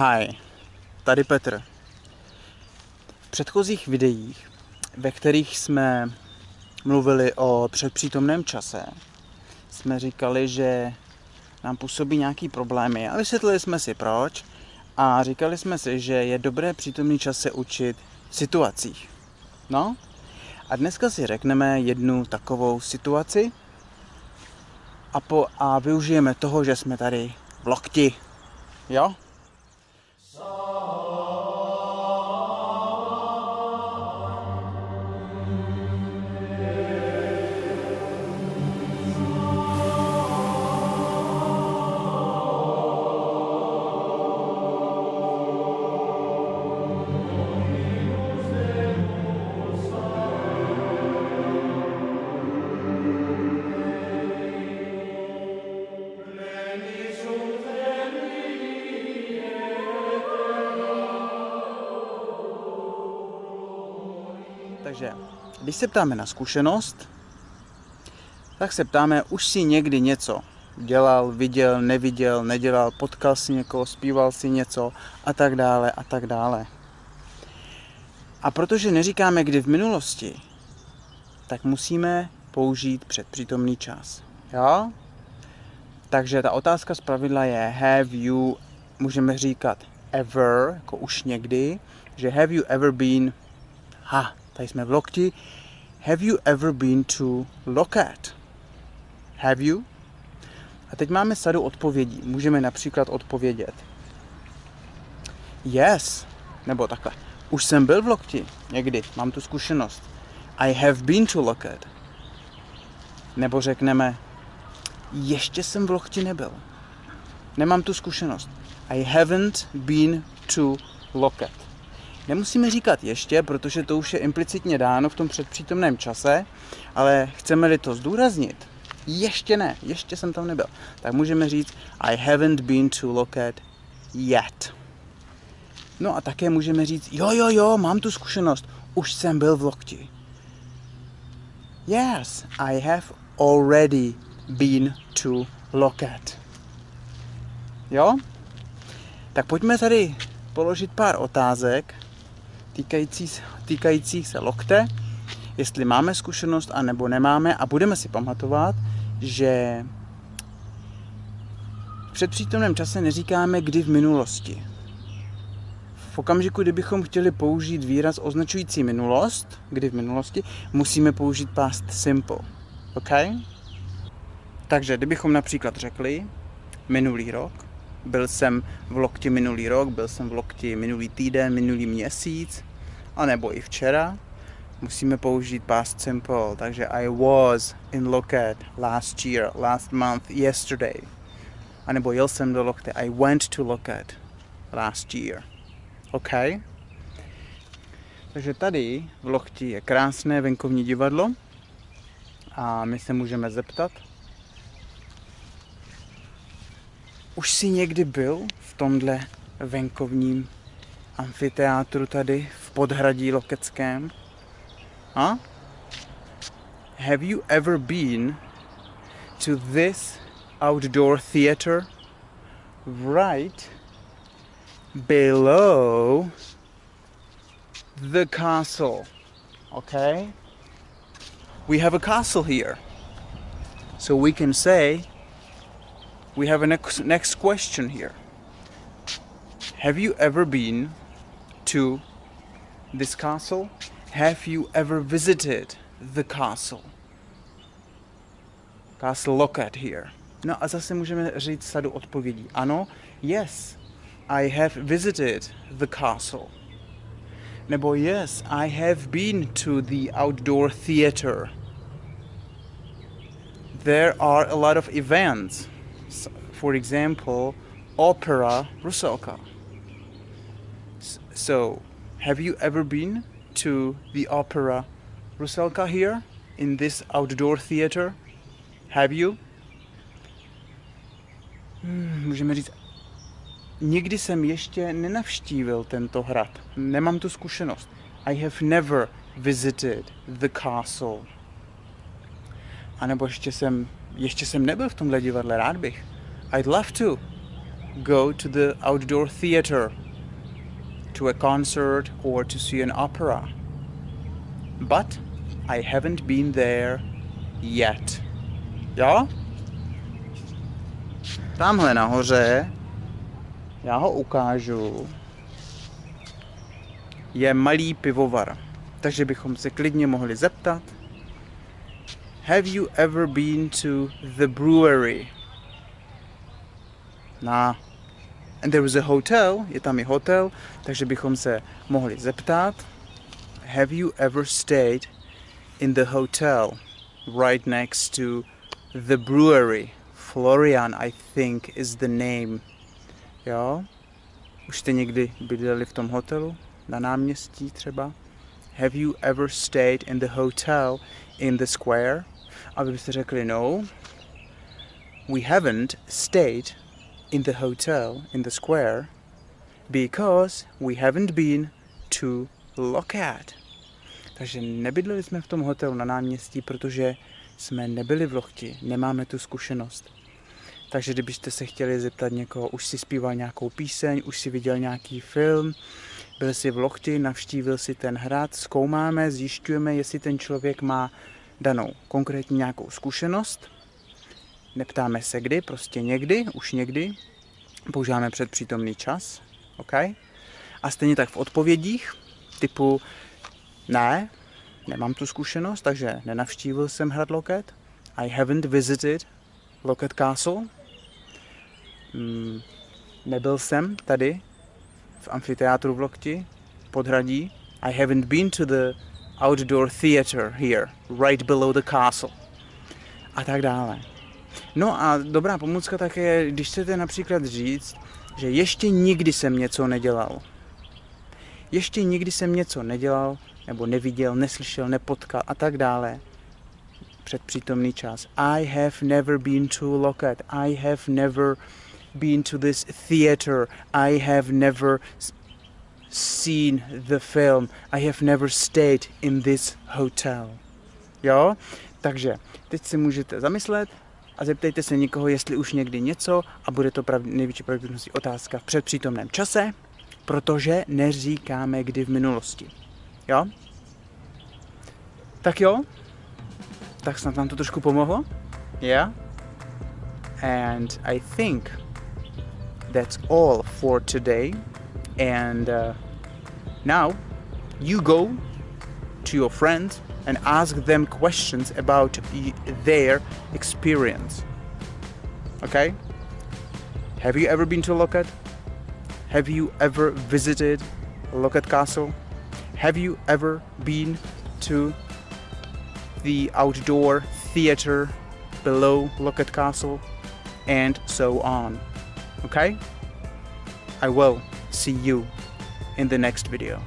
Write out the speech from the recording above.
Hi, tady Petr. V předchozích videích, ve kterých jsme mluvili o předpřítomném čase, jsme říkali, že nám působí nějaký problémy a vysvětlili jsme si proč a říkali jsme si, že je dobré přítomný čas se učit v situacích. No a dneska si řekneme jednu takovou situaci a, po, a využijeme toho, že jsme tady v lokti. Jo? Oh. Takže, když se ptáme na zkušenost, tak se ptáme, už si někdy něco dělal, viděl, neviděl, nedělal, potkal si někoho, zpíval si něco a tak dále a tak dále. A protože neříkáme kdy v minulosti, tak musíme použít předpřítomný čas. Jo? Takže ta otázka z pravidla je have you, můžeme říkat ever, jako už někdy, že have you ever been, ha, tady jsme v lokti, have you ever been to Locat? Have you? A teď máme sadu odpovědí. Můžeme například odpovědět Yes, nebo takhle. Už jsem byl v Lokti, někdy, mám tu zkušenost. I have been to Locat. Nebo řekneme ještě jsem v Lokti nebyl. Nemám tu zkušenost. I haven't been to Locat. Nemusíme říkat ještě, protože to už je implicitně dáno v tom předpřítomném čase, ale chceme-li to zdůraznit, ještě ne, ještě jsem tam nebyl, tak můžeme říct I haven't been to Locat yet. No a také můžeme říct, jo, jo, jo, mám tu zkušenost, už jsem byl v Lokti. Yes, I have already been to Locat. Jo? Tak pojďme tady položit pár otázek týkající, týkajících se lokte, jestli máme zkušenost a nebo nemáme a budeme si pamatovat, že v předpřítomném čase neříkáme kdy v minulosti. V okamžiku, kdybychom chtěli použít výraz označující minulost, kdy v minulosti, musíme použít past simple. OK? Takže kdybychom například řekli minulý rok, byl jsem v lokti minulý rok, byl jsem v lokti minulý týden, minulý měsíc, anebo i včera, musíme použít past simple, takže I was in Loket last year, last month, yesterday. A nebo jel jsem do Lokte, I went to Loket last year. OK? Takže tady v Lokti je krásné venkovní divadlo a my se můžeme zeptat, už jsi někdy byl v tomhle venkovním amfiteátru tady v podhradí Lokeckém? Huh? Have you ever been to this outdoor theater right below the castle? Okay? We have a castle here. So we can say we have a next, next question here. Have you ever been to this castle? Have you ever visited the castle? Castle Lockhart here. No a zase můžeme říct sadu odpovědí. Ano, yes, I have visited the castle. Nebo yes, I have been to the outdoor theater. There are a lot of events. For example, Opera Rusalka. So, have you ever been to the opera Rusalka here in this outdoor theater? Have you? Hmm, můžeme říct, nikdy jsem ještě nenavštívil tento hrad. Nemám tu zkušenost. I have never visited the castle. A nebo ještě jsem, ještě jsem nebyl v tomhle divadle, rád bych. I'd love to. go to the outdoor theater, to a concert, or to see an opera. But I haven't been there yet. Jo? Tamhle nahoře, já ho ukážu, je malý pivovar. Takže bychom se klidně mohli zeptat, Have you ever been to the brewery? Na and there was a hotel, je tam i hotel, takže bychom se mohli zeptat, Have you ever stayed in the hotel right next to the brewery? Florian, I think, is the name. Jo? Už jste někdy bydleli v tom hotelu? Na náměstí třeba? Have you ever stayed in the hotel in the square? A vy byste řekli, no, we haven't stayed in the hotel in the square because we haven't been to Lockheed. Takže nebydleli jsme v tom hotelu na náměstí, protože jsme nebyli v Lochti, nemáme tu zkušenost. Takže kdybyste se chtěli zeptat někoho, už si zpíval nějakou píseň, už si viděl nějaký film, byl si v Lochti, navštívil si ten hrad, zkoumáme, zjišťujeme, jestli ten člověk má danou konkrétní nějakou zkušenost. Neptáme se kdy, prostě někdy, už někdy. Používáme předpřítomný čas. OK? A stejně tak v odpovědích typu ne, nemám tu zkušenost, takže nenavštívil jsem hrad Loket. I haven't visited Loket Castle. Mm, nebyl jsem tady v amfiteátru v Lokti, podhradí. I haven't been to the outdoor theater here, right below the castle. A tak dále. No a dobrá pomůcka také, když chcete například říct, že ještě nikdy jsem něco nedělal. Ještě nikdy jsem něco nedělal, nebo neviděl, neslyšel, nepotkal a tak dále. Předpřítomný čas. I have never been to Locket. I have never been to this theater. I have never seen the film. I have never stayed in this hotel. Jo? Takže teď si můžete zamyslet a zeptejte se někoho, jestli už někdy něco a bude to prav, největší pravděpodobností otázka v předpřítomném čase, protože neříkáme kdy v minulosti. Jo? Tak jo? Tak snad vám to trošku pomohlo? Yeah? And I think that's all for today. And uh, now you go to your friends and ask them questions about their experience. Okay? Have you ever been to Loket? Have you ever visited Loket Castle? Have you ever been to the outdoor theater below Loket Castle? And so on. Okay? I will see you in the next video.